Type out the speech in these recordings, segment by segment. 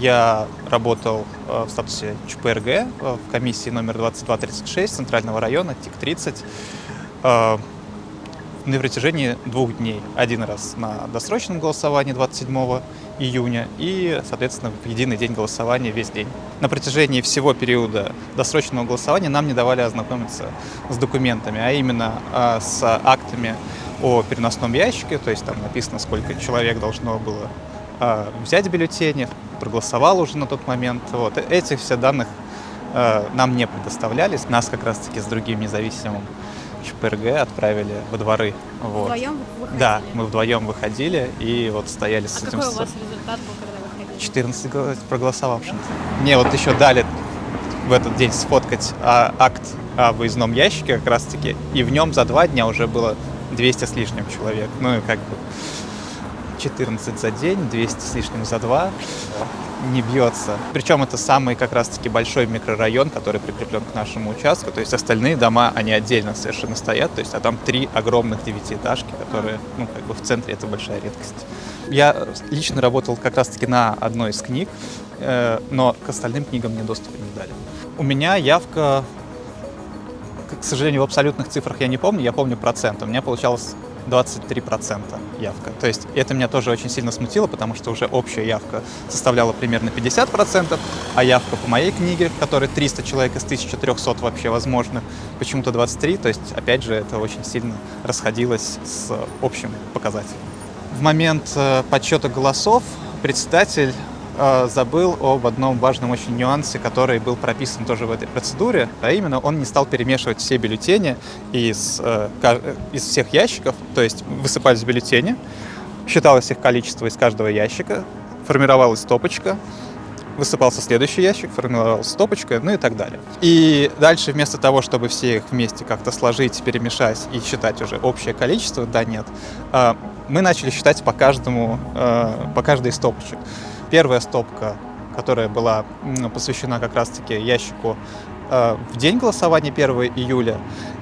я работал в статусе ЧПРГ в комиссии номер 2236 Центрального района, ТИК-30 на протяжении двух дней. Один раз на досрочном голосовании 27 июня и, соответственно, в единый день голосования весь день. На протяжении всего периода досрочного голосования нам не давали ознакомиться с документами, а именно с актами о переносном ящике, то есть там написано, сколько человек должно было взять бюллетени, проголосовал уже на тот момент. Вот. Этих все данных а, нам не предоставлялись, нас как раз-таки с другим независимым ЧПРГ отправили во дворы. Вот. Вдвоем выходили? Да, мы вдвоем выходили и вот стояли с а этим... какой у вас результат был, когда выходили? 14 проголосовавших. Мне вот еще дали в этот день сфоткать а, акт о выездном ящике как раз-таки, и в нем за два дня уже было 200 с лишним человек. Ну и как бы 14 за день, 200 с лишним за два не бьется. Причем это самый как раз-таки большой микрорайон, который прикреплен к нашему участку. То есть остальные дома, они отдельно совершенно стоят. То есть, а там три огромных девятиэтажки, которые, ну, как бы в центре это большая редкость. Я лично работал как раз-таки на одной из книг, э, но к остальным книгам мне доступа не дали. У меня явка, к сожалению, в абсолютных цифрах я не помню, я помню процент. У меня получалось 23% явка. То есть это меня тоже очень сильно смутило, потому что уже общая явка составляла примерно 50%, а явка по моей книге, в которой 300 человек из 1300 вообще возможно, почему-то 23, то есть опять же это очень сильно расходилось с общим показателем. В момент э, подсчета голосов председатель забыл об одном важном очень нюансе, который был прописан тоже в этой процедуре, а именно он не стал перемешивать все бюллетени из, э, из всех ящиков, то есть высыпались бюллетени, считалось их количество из каждого ящика, формировалась стопочка, высыпался следующий ящик, формировалась стопочка, ну и так далее. И дальше вместо того, чтобы все их вместе как-то сложить, перемешать и считать уже общее количество, да, нет, э, мы начали считать по каждому, по каждой стопочке. Первая стопка, которая была посвящена как раз-таки ящику э, в день голосования 1 июля,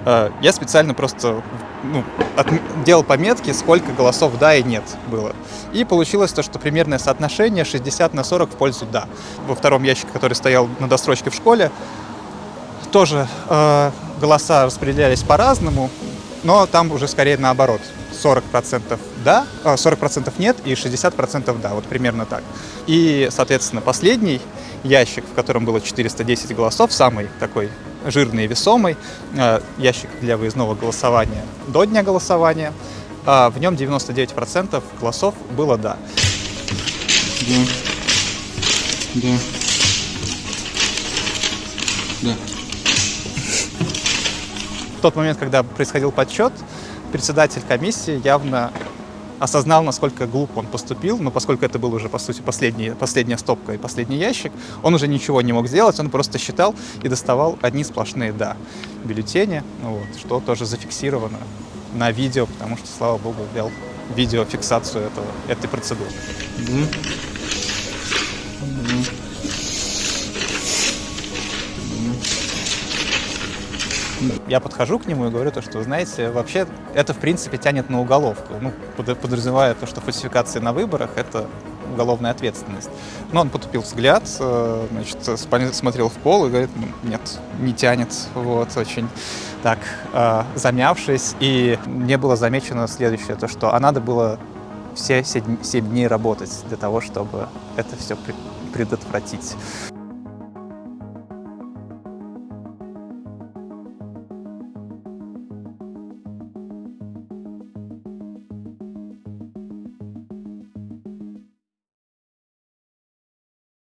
э, я специально просто ну, от, делал пометки, сколько голосов «да» и «нет» было. И получилось то, что примерное соотношение 60 на 40 в пользу «да». Во втором ящике, который стоял на досрочке в школе, тоже э, голоса распределялись по-разному, но там уже скорее наоборот. 40% да, 40% а, нет и 60% да, вот примерно так. И, соответственно, последний ящик, в котором было 410 голосов, самый такой жирный и весомый, а, ящик для выездного голосования до дня голосования, а, в нем 99% голосов было «да». Да. Да. Да. В тот момент, когда происходил подсчет, председатель комиссии явно осознал, насколько глупо он поступил, но поскольку это был уже, по сути, последний, последняя стопка и последний ящик, он уже ничего не мог сделать, он просто считал и доставал одни сплошные «да» бюллетени, ну вот, что тоже зафиксировано на видео, потому что, слава богу, ввел видеофиксацию этого, этой процедуры. Mm -hmm. Я подхожу к нему и говорю то, что, знаете, вообще это, в принципе, тянет на уголовку. Ну, подразумевая то, что фальсификации на выборах — это уголовная ответственность. Но он потупил взгляд, э, значит, смотрел в пол и говорит, нет, не тянет, вот, очень так э, замявшись. И мне было замечено следующее, то, что а надо было все 7 дней работать для того, чтобы это все предотвратить.